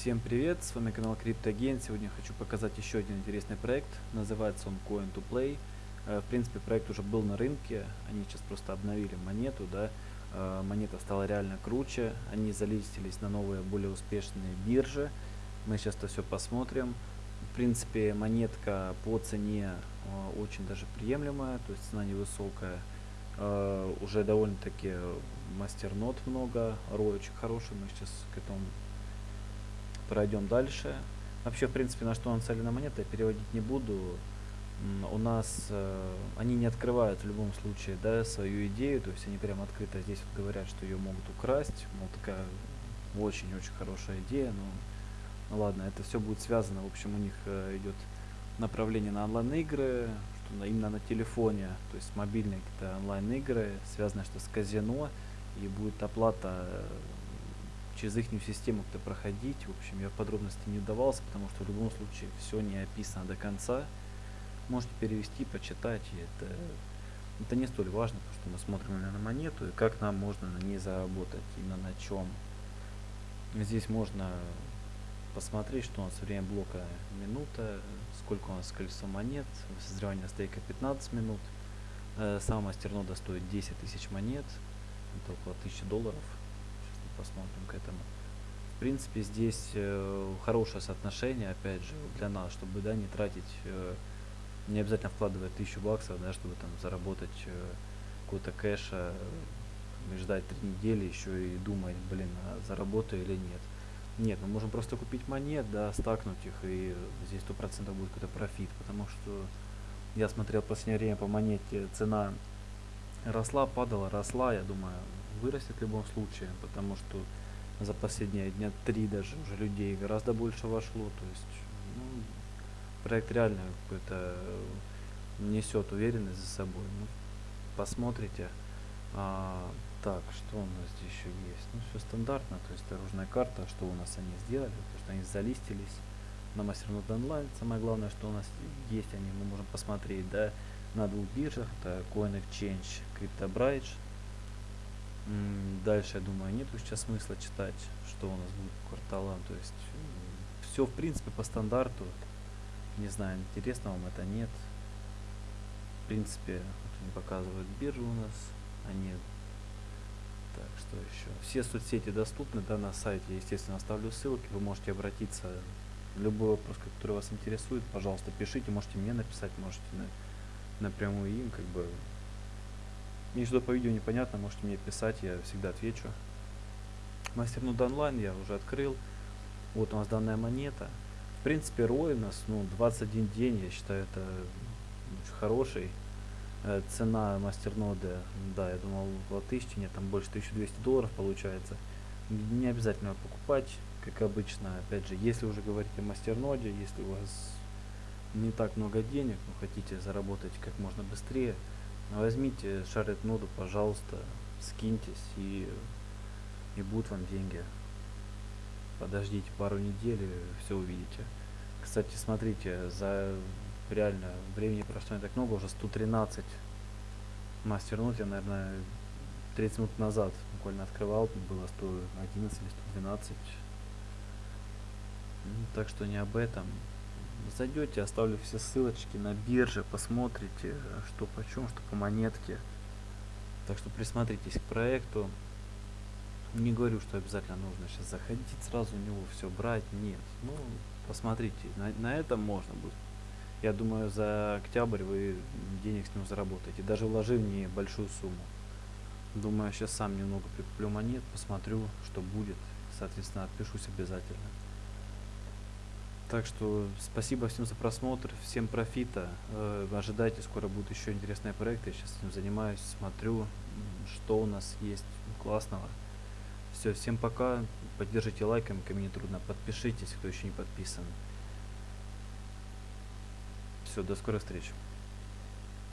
Всем привет, с вами канал CryptoGain. Сегодня хочу показать еще один интересный проект. Называется он Coin to Play. Э, в принципе, проект уже был на рынке. Они сейчас просто обновили монету, да. Э, монета стала реально круче. Они залистились на новые, более успешные биржи. Мы сейчас это все посмотрим. В принципе, монетка по цене э, очень даже приемлемая, то есть цена невысокая. Уже довольно-таки мастернот много, рой очень хороший. Мы сейчас к этому пройдем дальше. Вообще, в принципе, на что нацелена монета, я переводить не буду. У нас э, они не открывают в любом случае да, свою идею, то есть они прям открыто здесь вот говорят, что ее могут украсть, мол, такая очень-очень хорошая идея, но ну ладно, это все будет связано, в общем, у них э, идет направление на онлайн-игры, что именно на телефоне, то есть мобильные какие-то онлайн-игры, связано что с казино, и будет оплата через их систему как-то проходить. В общем, я подробности не вдавался, потому что в любом случае все не описано до конца. Можете перевести, почитать, и это, это не столь важно, потому что мы смотрим именно на монету и как нам можно на ней заработать, именно на чем. Здесь можно посмотреть, что у нас время блока минута, сколько у нас колесо монет, созревание стейка 15 минут. Э, сам мастернода стоит 10 тысяч монет, это около 1000 долларов посмотрим к этому. В принципе, здесь э, хорошее соотношение, опять же, для нас, чтобы да, не тратить, э, не обязательно вкладывать тысячу баксов, да, чтобы там заработать э, какой-то кэша, э, ждать три недели еще и думать, блин, а заработаю или нет. Нет, мы можем просто купить монет, да, стакнуть их, и здесь сто процентов будет какой-то профит, потому что я смотрел в последнее время по монете, цена росла, падала, росла, я думаю, вырастет в любом случае, потому что за последние дня три даже уже людей гораздо больше вошло, то есть ну, проект реально какой-то э, несет уверенность за собой. Ну, посмотрите. А, так, что у нас здесь еще есть? Ну, все стандартно, то есть дорожная карта, что у нас они сделали, то что они залистились на Мастернод онлайн. Самое главное, что у нас есть они, мы можем посмотреть, да, на двух биржах, это Coin Exchange, CryptoBridge, Дальше, я думаю, нету сейчас смысла читать, что у нас будет по кварталам. То есть все, в принципе, по стандарту. Не знаю, интересно вам это, нет. В принципе, вот они показывают биржу у нас. Они... Так, что еще? Все соцсети доступны, да, на сайте. Естественно, оставлю ссылки. Вы можете обратиться. Любой вопрос, который вас интересует, пожалуйста, пишите. Можете мне написать, можете на, напрямую им, как бы если что по видео непонятно, можете мне писать, я всегда отвечу. Мастер нод онлайн я уже открыл. Вот у нас данная монета. В принципе, рой у нас, ну, 21 день, я считаю, это очень хороший. Э, цена мастерноды, да, я думал, около 1000, нет, там больше 1200 долларов получается. Не обязательно покупать, как обычно. Опять же, если уже говорить о мастерноде, если у вас не так много денег, но хотите заработать как можно быстрее, Возьмите шарит ноду, пожалуйста, скиньтесь и, и будут вам деньги. Подождите пару недель и все увидите. Кстати, смотрите, за реально времени прошло не так много, уже 113 мастер нот я, наверное, 30 минут назад буквально открывал, было 111 или 112. Ну, так что не об этом зайдете, оставлю все ссылочки на бирже, посмотрите, что почем, что по монетке. Так что присмотритесь к проекту. Не говорю, что обязательно нужно сейчас заходить, сразу у него все брать. Нет. Ну, посмотрите, на, на этом можно будет. Я думаю, за октябрь вы денег с него заработаете, даже вложив небольшую сумму. Думаю, сейчас сам немного прикуплю монет, посмотрю, что будет. Соответственно, отпишусь обязательно. Так что спасибо всем за просмотр, всем профита. Э, ожидайте, скоро будут еще интересные проекты. Я сейчас этим занимаюсь, смотрю, что у нас есть классного. Все, всем пока. Поддержите лайком, ко мне трудно. Подпишитесь, кто еще не подписан. Все, до скорой встречи.